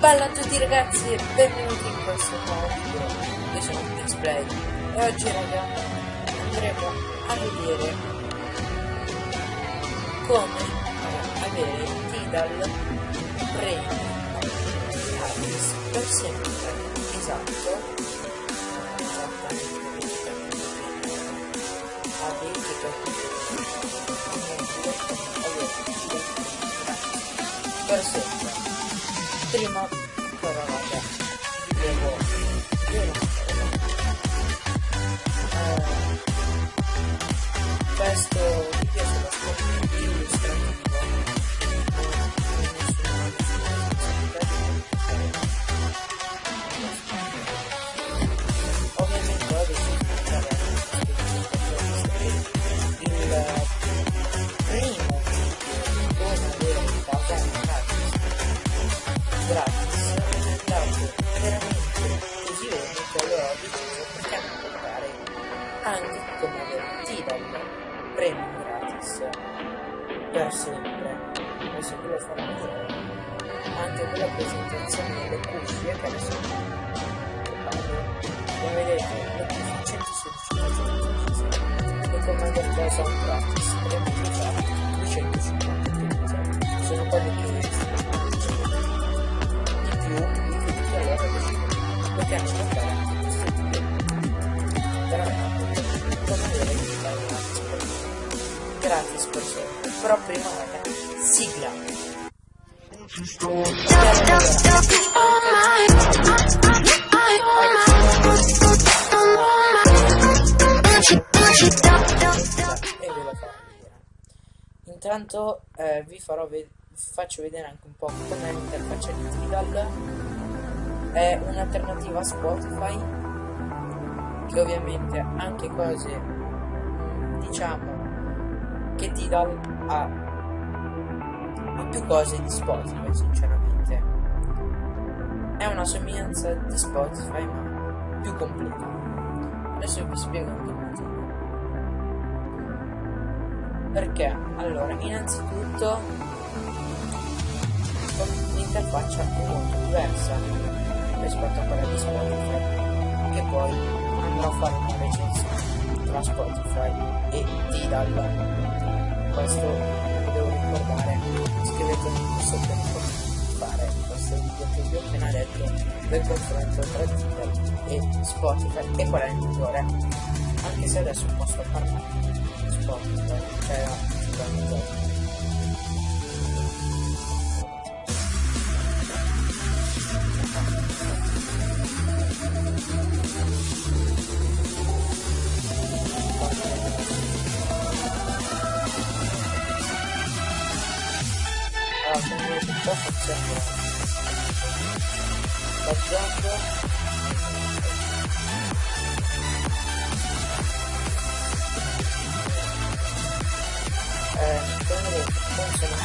Bella a tutti ragazzi e benvenuti in questo nuovo video Io sono Display e oggi raga andremo a vedere come avere Tidal Premium gratis per sempre. Esatto. Per sempre prima però farò vedere anche con la presentazione delle cuffie che adesso come vedete le cuffie 116 e comando cosa un gratis abbiamo già 250 sono quelle che di più di tutti allora lo che hanno fatto anche questo video veramente come vedere che gratis per sempre però prima raga sigla intanto eh, vi farò ve faccio vedere anche un po' com'è l'interfaccia di Tidal. È un'alternativa a Spotify che ovviamente anche cose diciamo che Tidal ha, ha più cose di Spotify sinceramente. È una somiglianza di Spotify ma più completa. Adesso vi spiego anche il motivo perché? Allora innanzitutto l'interfaccia è molto diversa rispetto a quella di Spotify che poi andrò a fare una recensione tra Spotify e Tidal. Questo scrivetemi qui sotto nei commenti fare questo video che vi ho appena detto del confronto tra Tidal e Spotify e qual è il migliore? Anche se adesso posso parlare di Spotify cioè Tidal po' funziona Baggiando eh, vedete funziona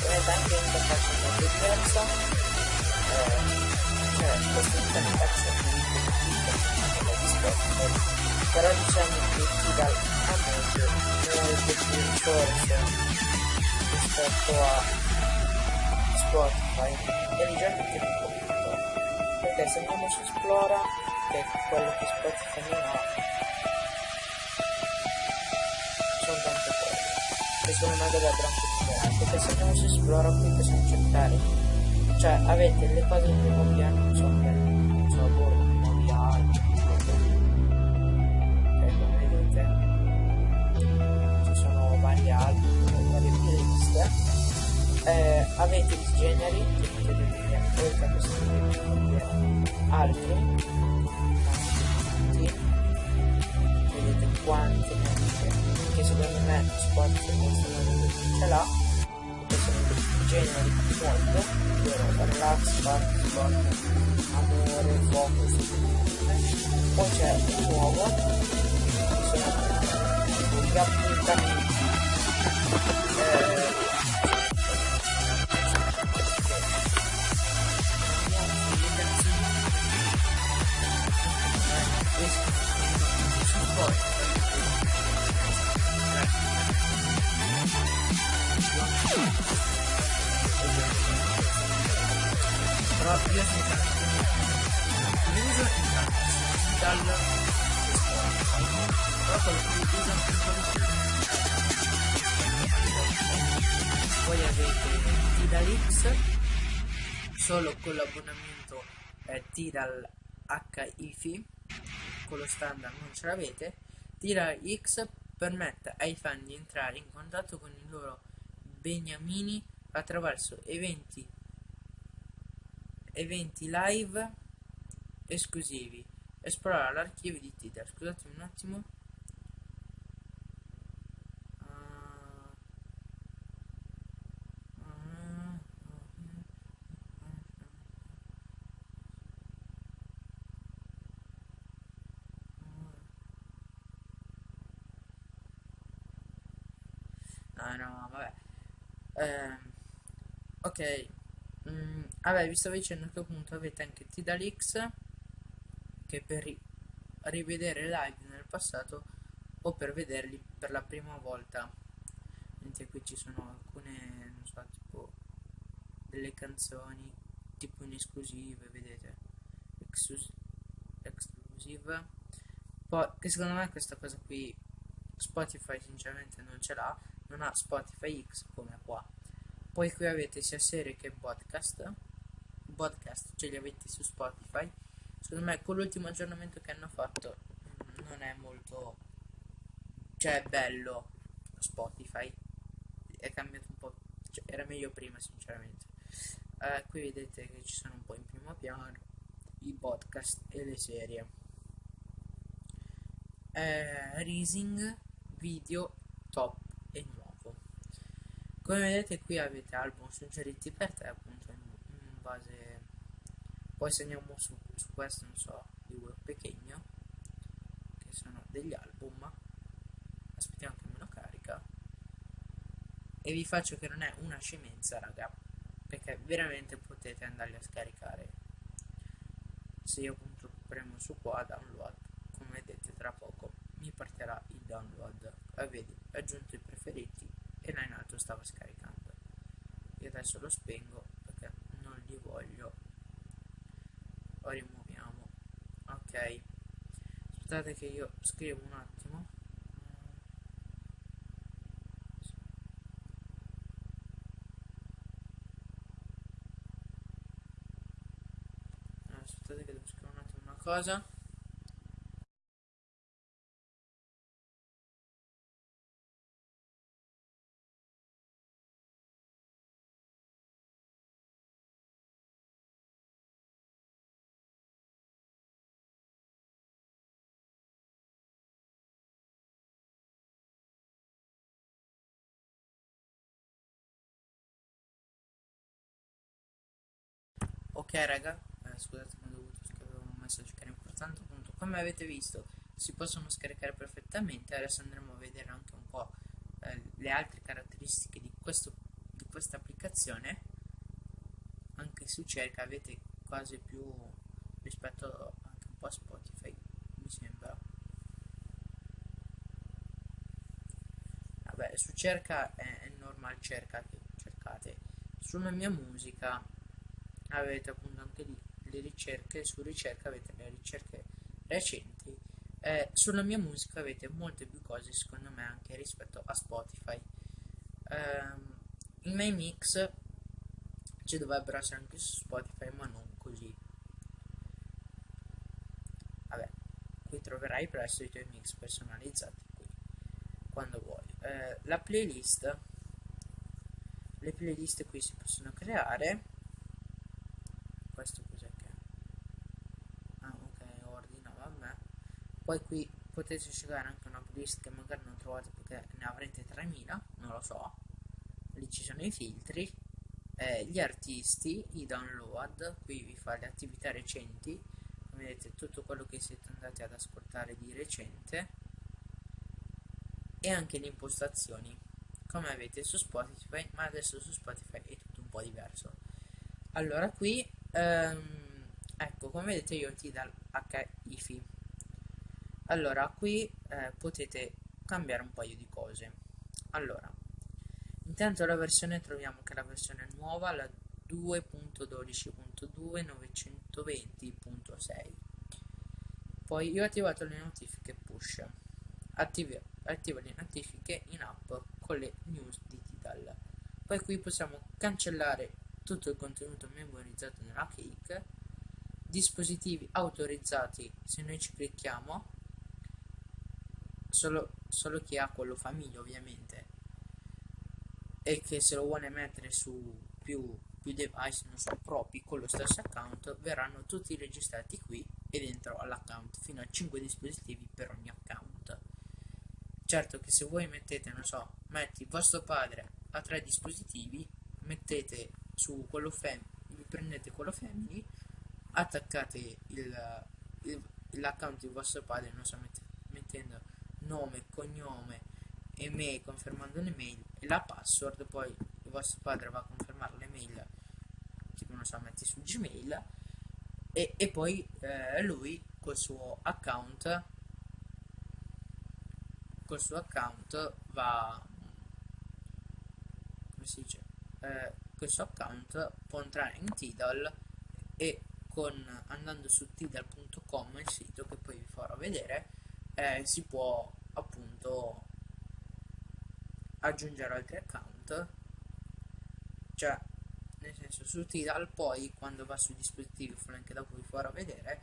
vedete anche l'interfaccia molto diversa eh, cioè questa interfaccia però diciamo che ti dà a meglio molto più risorse rispetto a Spotify e di già più completo perché se andiamo su Esplora che è quello che Spotify non ha sono tante cose. Che sono una delle branche migliorate perché se andiamo su Esplora qui possiamo cercare cioè avete le cose che nuovi hanno sono non eh, avete i generi che potete dire oltre a questo altri. Vedete quanti avete che secondo me Spotify non ce l'ha. Perché sono generi molto ovvero relax, party, sport, amore, focus poi c'è il nuovo. Che sono appuntamenti. Eh, io sono l'uso dal poi avete Tidalix solo con l'abbonamento eh, Tidal HIFI con lo standard non ce l'avete Tidal X permette ai fan di entrare in contatto con i loro beniamini attraverso eventi eventi live esclusivi esplorare l'archivio di Tidal scusatemi un attimo Ah no, vabbè. Eh, ok. Mm, vabbè, vi stavo dicendo che appunto avete anche Tidalix che per ri rivedere live nel passato o per vederli per la prima volta. Mentre qui ci sono alcune, non so, tipo delle canzoni tipo in esclusive, vedete? Exclusive. Poi, che secondo me questa cosa qui Spotify sinceramente non ce l'ha non ha Spotify X come qua poi qui avete sia serie che podcast podcast ce li avete su Spotify. Secondo me con l'ultimo aggiornamento che hanno fatto mm, non è molto cioè è bello Spotify. È cambiato un po' cioè, era meglio prima sinceramente. Eh, qui vedete che ci sono un po' in primo piano i podcast e le serie. Eh, Rising video top e nuovo. Come vedete qui avete album suggeriti per te appunto base... Poi se andiamo su, su questo, non so, di web pequeño, che sono degli album. Aspettiamo che me lo carica. E vi faccio che non è una scemenza, raga, perché veramente potete andarli a scaricare. Se io appunto premo su qua, download, come vedete tra poco mi partirà il download. E vedi, aggiunto i preferiti e là in alto stava scaricando io adesso lo spengo li voglio. Lo rimuoviamo. Ok. Aspettate che io scrivo un attimo. Aspettate che devo scrivere un attimo una cosa Ok raga, eh, scusate ma ho dovuto scrivere un messaggio che era importante appunto. Come avete visto si possono scaricare perfettamente. Adesso andremo a vedere anche un po' eh, le altre caratteristiche di, questo, di questa applicazione. Anche su cerca avete quasi più rispetto anche un po' a Spotify mi sembra. Vabbè su cerca è, è normal cerca cercate. Sulla mia musica avete appunto anche lì le ricerche, su ricerca avete le ricerche recenti eh, sulla mia musica avete molte più cose secondo me anche rispetto a Spotify. Um, i miei mix ci dovrebbero essere anche su Spotify ma non così. Vabbè qui troverai presto i tuoi mix personalizzati qui quando vuoi. Eh, la playlist. Le playlist qui si possono creare questo cos'è che è? ah ok ordina vabbè poi qui potete scegliere anche una playlist che magari non trovate perché ne avrete 3000 non lo so. Lì ci sono i filtri eh, gli artisti i download qui vi fa le attività recenti vedete tutto quello che siete andati ad ascoltare di recente e anche le impostazioni. Come avete su Spotify ma adesso su Spotify è tutto un po' diverso. Allora qui ehm, ecco come vedete io ti dal HIFI allora qui eh, potete cambiare un paio di cose. Allora intanto la versione troviamo che la versione nuova la 2.12.1 192.920.6 poi io ho attivato le notifiche push. Attiva, attiva le notifiche in app con le news di Tidal. Poi qui possiamo cancellare tutto il contenuto memorizzato nella cake dispositivi autorizzati se noi ci clicchiamo solo, solo chi ha quello famiglia ovviamente. E che se lo vuole mettere su più, più device non so propri con lo stesso account verranno tutti registrati qui e dentro all'account fino a 5 dispositivi per ogni account. Certo che se voi mettete non so metti vostro padre a tre dispositivi mettete su quello family prendete quello family attaccate l'account di vostro padre non so mette, mettendo nome cognome email confermando l'email e la password poi il vostro padre va a confermare l'email tipo non so metti su gmail e, e poi eh, lui col suo account col suo account va come si dice eh, col suo account può entrare in Tidal e con andando su tidal.com il sito che poi vi farò vedere eh, si può appunto aggiungere altri account cioè nel senso su Tidal poi quando va sui dispositivi anche dopo vi farò vedere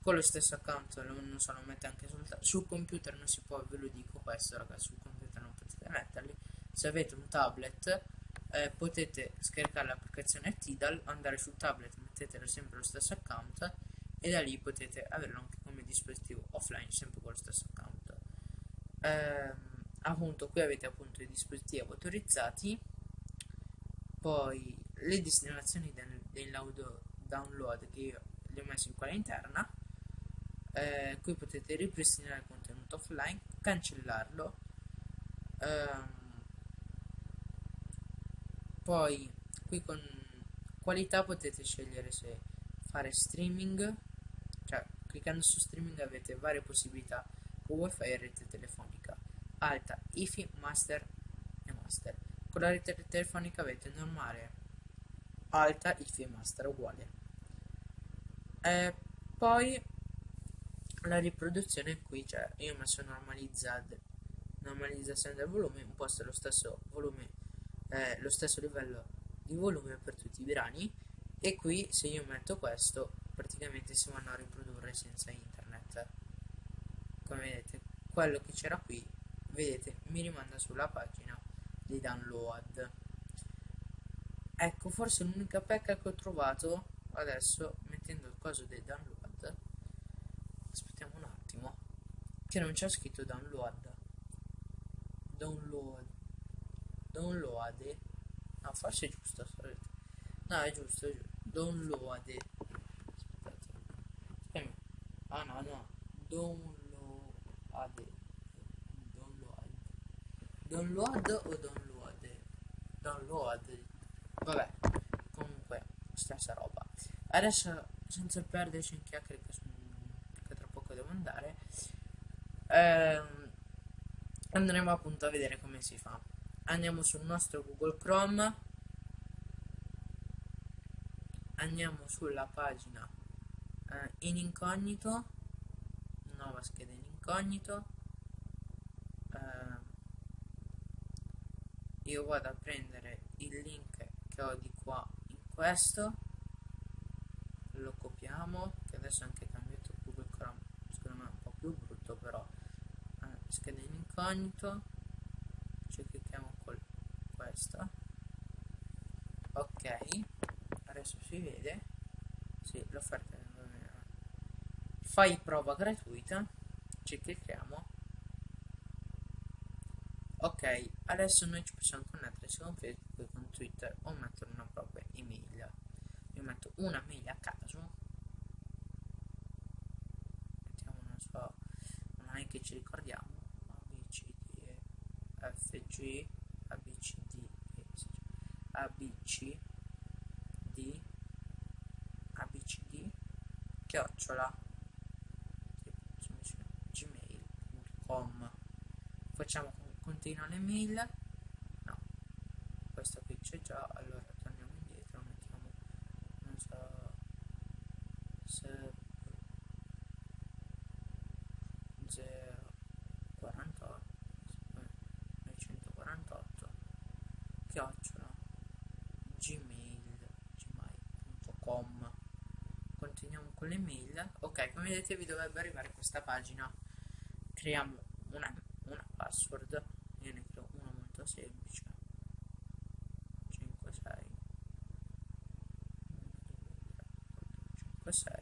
con lo stesso account non so lo mette anche sul, sul computer non si può ve lo dico questo ragazzi sul computer non potete metterli. Se avete un tablet eh, potete scaricare l'applicazione Tidal andare sul tablet mettetelo sempre lo stesso account e da lì potete averlo anche come dispositivo offline sempre con lo stesso account eh, appunto qui avete appunto i dispositivi autorizzati poi le destinazioni del, del download che io li ho messo in quella interna eh, qui potete ripristinare il contenuto offline cancellarlo ehm, poi qui con qualità potete scegliere se fare streaming cioè cliccando su streaming avete varie possibilità con wifi e rete telefonica alta, IFI, master e master. Con la rete telefonica avete normale. Alta, IFI e master uguale. Eh, poi la riproduzione qui cioè io ho messo normalizzed normalizzazione del volume imposto lo stesso volume eh, lo stesso livello di volume per tutti i brani. E qui se io metto questo praticamente si vanno a riprodurre senza internet. Come vedete quello che c'era qui vedete mi rimanda sulla pagina di download. Ecco forse l'unica pecca che ho trovato adesso mettendo il coso dei download aspettiamo un attimo che non c'è scritto download. Download. Download. No forse è giusto no è giusto è giusto. Download. Aspettate. Ah no no. Download download o download? Download. Vabbè comunque stessa roba. Adesso senza perderci in chiacchiere che tra poco devo andare ehm, andremo appunto a vedere come si fa. Andiamo sul nostro Google Chrome. Andiamo sulla pagina eh, in incognito nuova scheda in incognito eh, io vado a prendere il link che ho di qua in questo. Lo copiamo che adesso è anche cambiato Google Chrome secondo me è un po' più brutto però eh, scheda in incognito. Ci clicchiamo con questa ok adesso si vede. Sì, l'offerta fai prova gratuita. Ci clicchiamo ok adesso noi ci possiamo connettere sia con Facebook che con Twitter o mettere una propria email. Io metto una mail a caso. Mettiamo non so non è che ci ricordiamo FG ABCD ABC D ABCD chiocciola gmail.com facciamo continua l'email no questa qui c'è già allora torniamo indietro mettiamo non so sep 048 948 chiocciola gmail gmail.com continuiamo con le mail. Ok come vedete vi dovrebbe arrivare questa pagina. Creiamo una, una password io ne creo una molto semplice. 5 6 5 6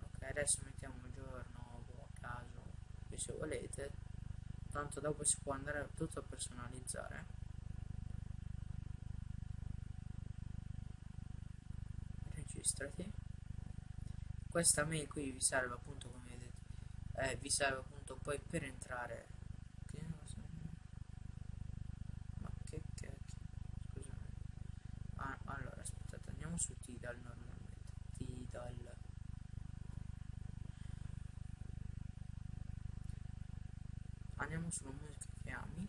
ok adesso mettiamo un giorno boh, a caso se volete. Tanto dopo si può andare tutto a personalizzare. Registrati. Questa mail qui vi serve appunto come vedete eh, vi serve appunto poi per entrare che ma che cacchio scusami ah, allora aspettate andiamo su Tidal normalmente Tidal andiamo sulla musica che ami.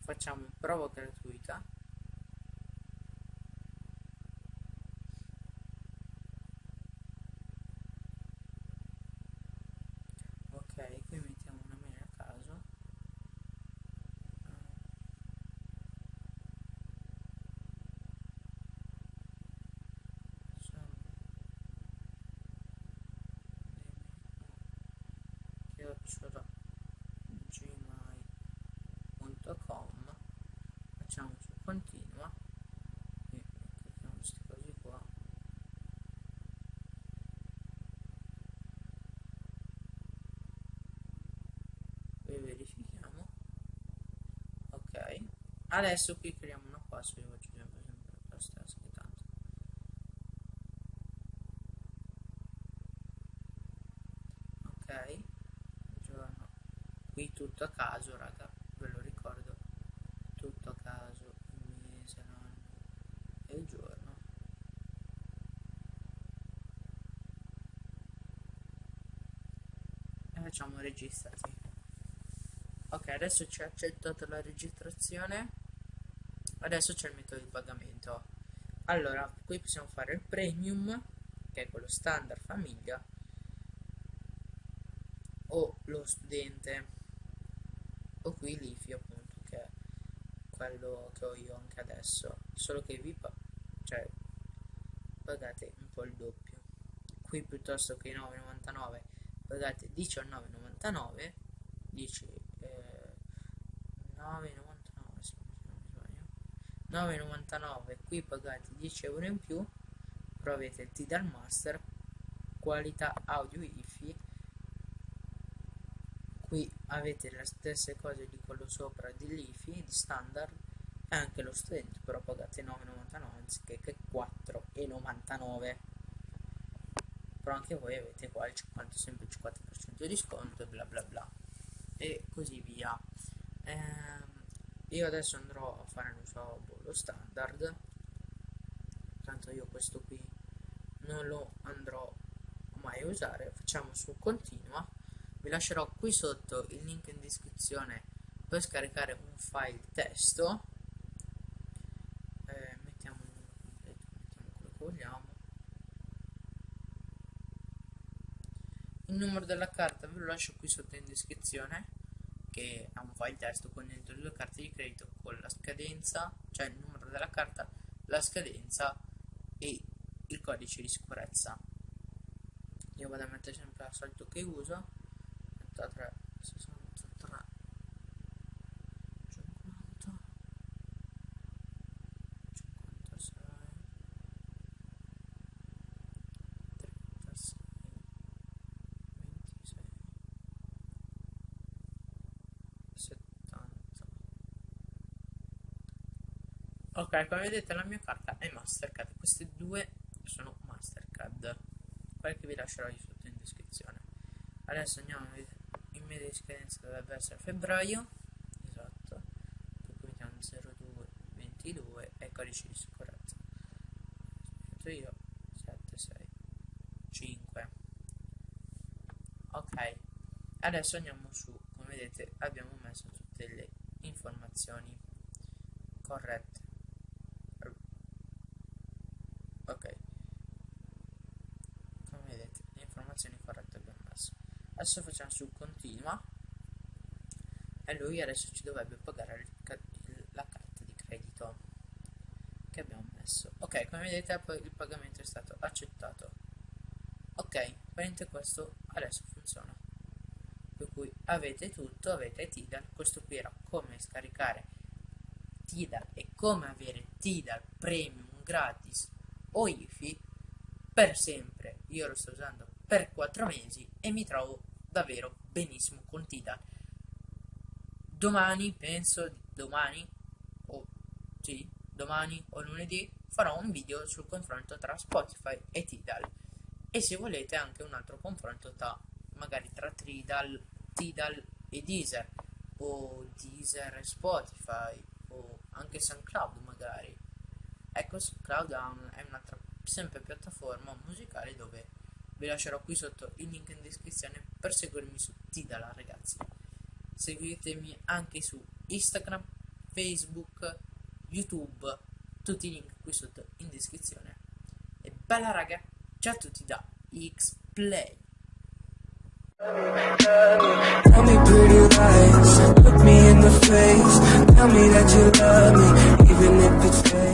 Facciamo prova gratuita ok qui mettiamo una mail a caso chiocciola gmail.com facciamo su continua e clicchiamo queste cose qua e verifichiamo ok adesso qui creiamo una password io faccio sempre la stessa che tanto. Ok giorno qui tutto a caso raga ve lo ricordo. Tutto a caso il mese l'anno e il giorno. E facciamo registrati ok adesso ci ha accettato la registrazione. Adesso c'è il metodo di pagamento. Allora qui possiamo fare il premium che è quello standard famiglia o lo studente o qui l'IFI appunto che è quello che ho io anche adesso. Solo che vi pa cioè pagate un po' il doppio. Qui piuttosto che 9,99 pagate 19,99 dice eh, 9,99 se non sbaglio. 9,99 qui pagate 10 euro in più però avete il Tidal Master qualità audio IFI. Qui avete le stesse cose di quello sopra dell'IFI di standard e anche lo studente però pagate 9,99 anziché che 4,99 però anche voi avete qua il 50 sempre il 50% di sconto e bla bla bla. E così via. Ehm, io adesso andrò a fare non so boh, lo standard. Tanto io questo qui non lo andrò mai a usare. Facciamo su continua. Vi lascerò qui sotto il link in descrizione per scaricare un file testo. Eh, mettiamo mettiamo quello che vogliamo. Il numero della carta ve lo lascio qui sotto in descrizione che file testo con dentro due carte di credito con la scadenza cioè il numero della carta la scadenza e il codice di sicurezza. Io vado a mettere sempre al solito che uso. 63 ok come vedete la mia carta è Mastercard. Queste due sono Mastercard. Quelle che vi lascerò lì sotto in descrizione. Adesso andiamo vedere. Media di scadenza dovrebbe essere febbraio. Esatto. Dopo mettiamo 02 22 e codice di sicurezza. Metto io. 7 6 5 ok. Adesso andiamo su. Come vedete abbiamo messo tutte le informazioni corrette ok come vedete le informazioni corrette abbiamo messo su continua e lui adesso ci dovrebbe pagare la carta di credito che abbiamo messo. Ok come vedete il pagamento è stato accettato. Ok praticamente questo adesso funziona. Per cui avete tutto avete Tidal. Questo qui era come scaricare Tidal e come avere Tidal premium gratis o IFI per sempre. Io lo sto usando per 4 mesi e mi trovo davvero benissimo con Tidal domani penso domani o sì domani o lunedì farò un video sul confronto tra Spotify e Tidal. E se volete anche un altro confronto tra magari tra Tidal, Tidal e Deezer o Deezer e Spotify o anche SoundCloud magari. Ecco SoundCloud è un'altra sempre piattaforma musicale dove vi lascerò qui sotto il link in descrizione per seguirmi su Tidal ragazzi seguitemi anche su Instagram, Facebook, YouTube, tutti i link qui sotto in descrizione. E bella raga, ciao a tutti da X-Play. Tell me pretty lies, look me in the face, tell me that you love me, even if it's fake.